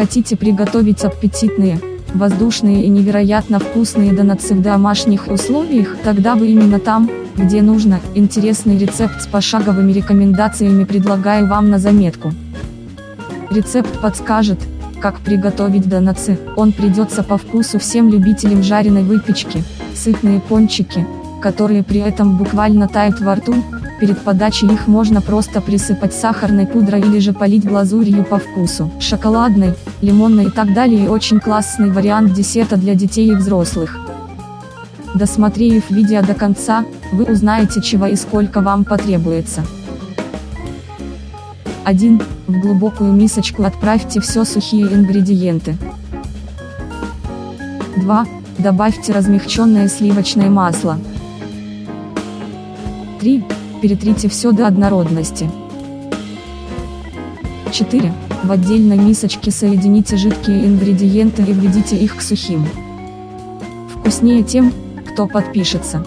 Хотите приготовить аппетитные, воздушные и невероятно вкусные донатсы в домашних условиях? Тогда вы именно там, где нужно, интересный рецепт с пошаговыми рекомендациями предлагаю вам на заметку. Рецепт подскажет, как приготовить донатсы, он придется по вкусу всем любителям жареной выпечки, сытные пончики, которые при этом буквально тают во рту, Перед подачей их можно просто присыпать сахарной пудрой или же полить глазурью по вкусу. Шоколадный, лимонный и так далее очень классный вариант десерта для детей и взрослых. Досмотрев видео до конца, вы узнаете чего и сколько вам потребуется. 1. В глубокую мисочку отправьте все сухие ингредиенты. 2. Добавьте размягченное сливочное масло. 3. Перетрите все до однородности. 4. В отдельной мисочке соедините жидкие ингредиенты и введите их к сухим. Вкуснее тем, кто подпишется.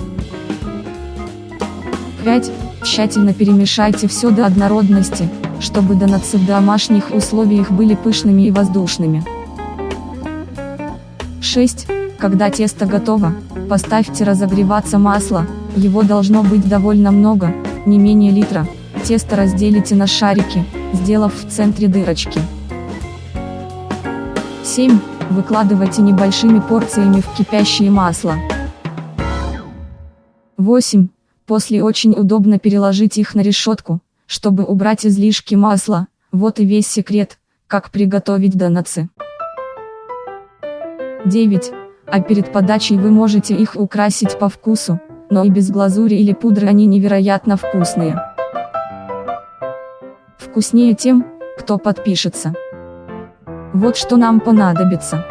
5. Тщательно перемешайте все до однородности, чтобы донатсы в домашних условиях были пышными и воздушными. 6. Когда тесто готово, поставьте разогреваться масло, его должно быть довольно много, не менее литра. Тесто разделите на шарики, сделав в центре дырочки. 7. Выкладывайте небольшими порциями в кипящее масло. 8. После очень удобно переложить их на решетку, чтобы убрать излишки масла. Вот и весь секрет, как приготовить донатсы. 9. А перед подачей вы можете их украсить по вкусу, но и без глазури или пудры они невероятно вкусные. Вкуснее тем, кто подпишется. Вот что нам понадобится.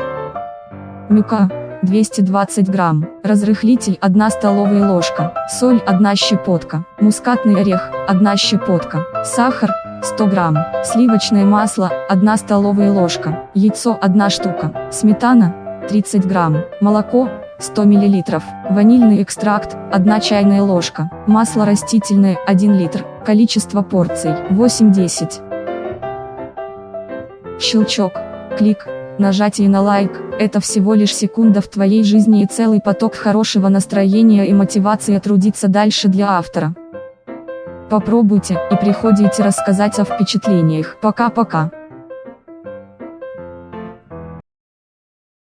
Мука, 220 грамм, разрыхлитель 1 столовая ложка, соль 1 щепотка, мускатный орех 1 щепотка, сахар 100 грамм, сливочное масло 1 столовая ложка, яйцо 1 штука, сметана 30 грамм, молоко 100 мл, ванильный экстракт, 1 чайная ложка, масло растительное, 1 литр, количество порций, 8-10. Щелчок, клик, нажатие на лайк, это всего лишь секунда в твоей жизни и целый поток хорошего настроения и мотивации трудиться дальше для автора. Попробуйте и приходите рассказать о впечатлениях. Пока-пока.